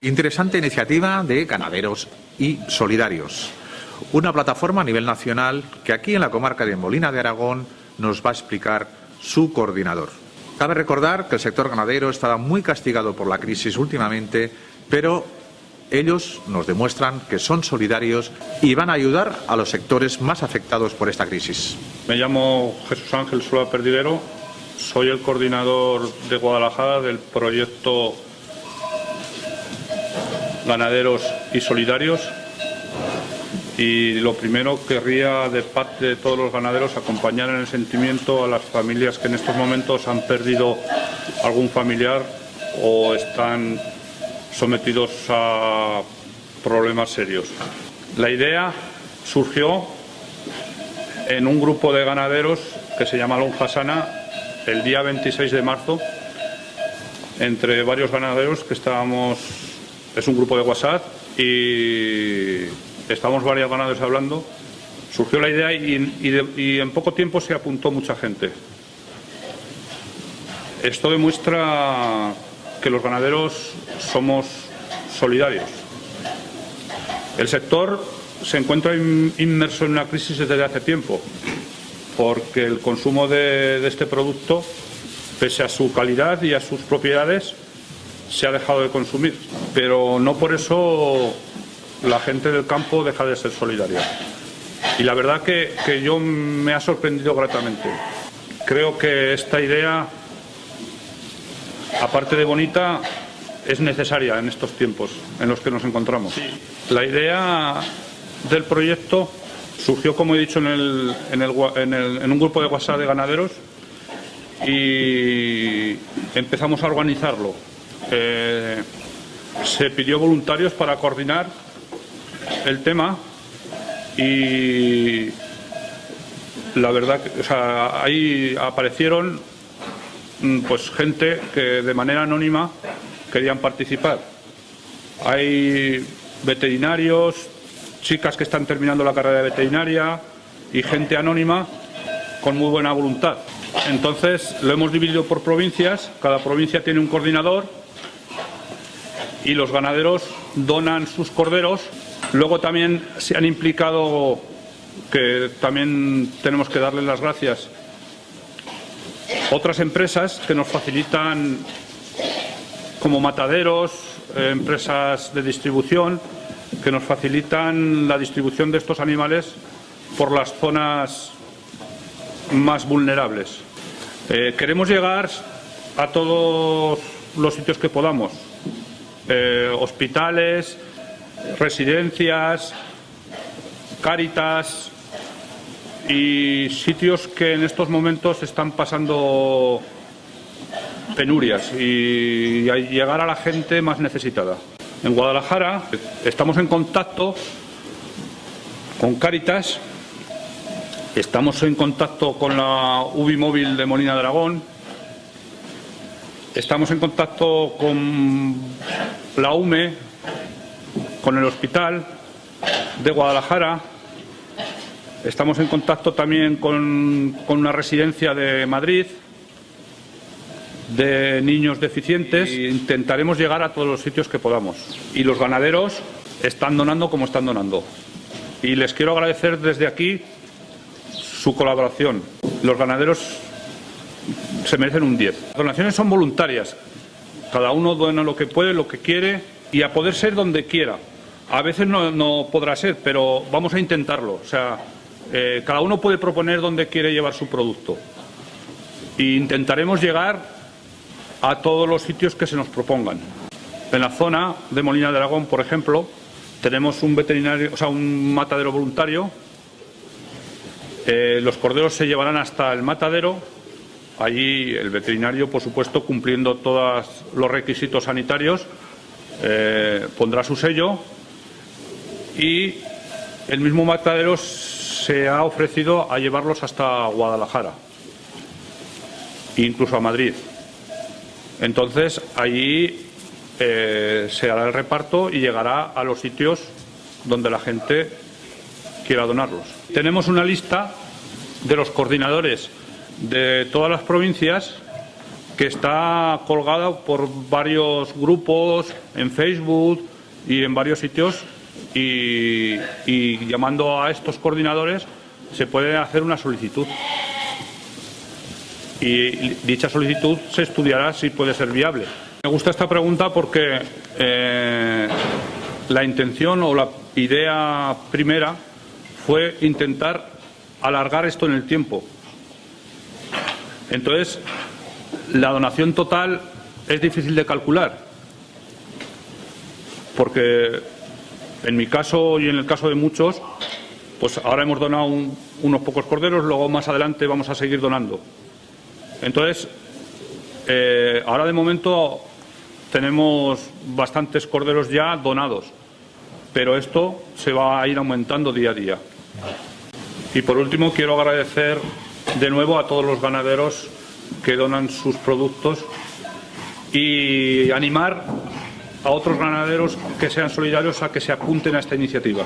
Interesante iniciativa de ganaderos y solidarios. Una plataforma a nivel nacional que aquí en la comarca de Molina de Aragón nos va a explicar su coordinador. Cabe recordar que el sector ganadero estaba muy castigado por la crisis últimamente, pero ellos nos demuestran que son solidarios y van a ayudar a los sectores más afectados por esta crisis. Me llamo Jesús Ángel Sola Perdidero, soy el coordinador de Guadalajara del proyecto Ganaderos y Solidarios y lo primero querría de parte de todos los ganaderos acompañar en el sentimiento a las familias que en estos momentos han perdido algún familiar o están sometidos a problemas serios. La idea surgió en un grupo de ganaderos que se llama Lonjasana el día 26 de marzo entre varios ganaderos que estábamos, es un grupo de WhatsApp y estamos varios ganaderos hablando, surgió la idea y, en poco tiempo se apuntó mucha gente. Esto demuestra que los ganaderos somos solidarios. El sector se encuentra inmerso en una crisis desde hace tiempo, porque el consumo de este producto, pese a su calidad y a sus propiedades, se ha dejado de consumir. Pero no por eso la gente del campo deja de ser solidaria. Y la verdad que, yo me ha sorprendido gratamente. Creo que esta idea, aparte de bonita, es necesaria en estos tiempos en los que nos encontramos. La idea del proyecto surgió, como he dicho, en, el, en, en, un grupo de WhatsApp de ganaderos y empezamos a organizarlo. Eh, se pidió voluntarios para coordinar el tema y la verdad que ahí aparecieron mm, pues gente que de manera anónima querían participar. Hay veterinarios, chicas que están terminando la carrera de veterinaria y gente anónima con muy buena voluntad. Entonces lo hemos dividido por provincias, cada provincia tiene un coordinador y los ganaderos donan sus corderos Luego también se han implicado, que también tenemos que darles las gracias, otras empresas que nos facilitan como mataderos, empresas de distribución, que nos facilitan la distribución de estos animales por las zonas más vulnerables. Eh, queremos llegar a todos los sitios que podamos, eh, hospitales, residencias, cáritas y sitios que en estos momentos están pasando penurias y llegar a la gente más necesitada. En Guadalajara estamos en contacto con Cáritas, estamos en contacto con la UBI móvil de Molina de Aragón, estamos en contacto con la UME con el hospital de Guadalajara. Estamos en contacto también con, una residencia de Madrid de niños deficientes e intentaremos llegar a todos los sitios que podamos. Y los ganaderos están donando como están donando. Y les quiero agradecer desde aquí su colaboración. Los ganaderos se merecen un 10. Las donaciones son voluntarias. Cada uno dona lo que puede, lo que quiere y a poder ser donde quiera. A veces no, podrá ser, pero vamos a intentarlo. O sea, eh, cada uno puede proponer dónde quiere llevar su producto. E intentaremos llegar a todos los sitios que se nos propongan. En la zona de Molina de Aragón, por ejemplo, tenemos un veterinario, o sea, un matadero voluntario. Eh, los corderos se llevarán hasta el matadero. Allí el veterinario, por supuesto, cumpliendo todos los requisitos sanitarios, eh, pondrá su sello y el mismo matadero se ha ofrecido a llevarlos hasta Guadalajara, incluso a Madrid. Entonces, allí eh, se hará el reparto y llegará a los sitios donde la gente quiera donarlos. Tenemos una lista de los coordinadores de todas las provincias que está colgada por varios grupos en Facebook y en varios sitios y, llamando a estos coordinadores se puede hacer una solicitud. Y dicha solicitud se estudiará si puede ser viable. Me gusta esta pregunta porque eh, la intención o la idea primera fue intentar alargar esto en el tiempo. Entonces, la donación total es difícil de calcular, porque en mi caso y en el caso de muchos, pues ahora hemos donado unos pocos corderos, luego más adelante vamos a seguir donando. Entonces, eh, ahora de momento tenemos bastantes corderos ya donados, pero esto se va a ir aumentando día a día. Y por último, quiero agradecer de nuevo a todos los ganaderos que donan sus productos y animar a otros ganaderos que sean solidarios a que se apunten a esta iniciativa.